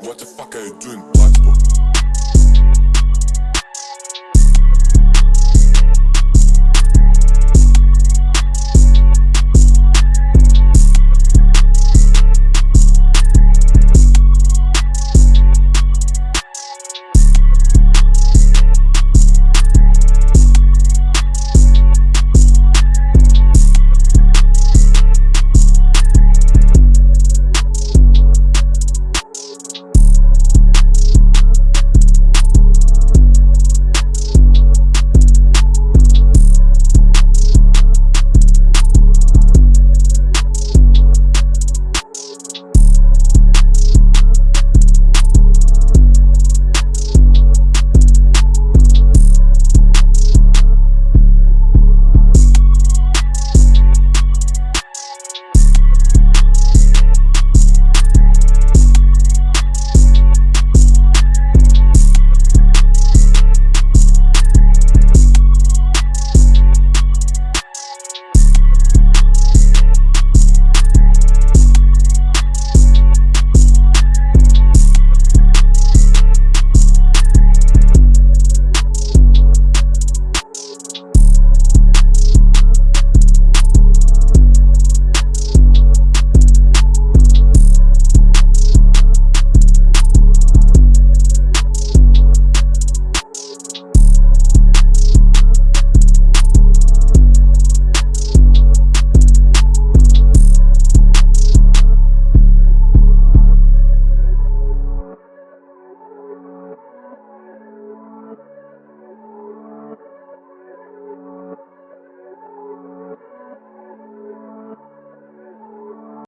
What the fuck are you doing,